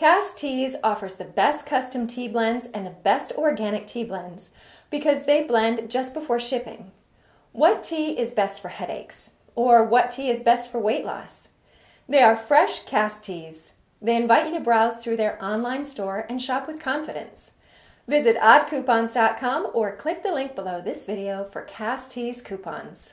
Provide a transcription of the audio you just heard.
Cass Teas offers the best custom tea blends and the best organic tea blends because they blend just before shipping. What tea is best for headaches? Or what tea is best for weight loss? They are fresh Cass Teas. They invite you to browse through their online store and shop with confidence. Visit oddcoupons.com or click the link below this video for Cass Teas coupons.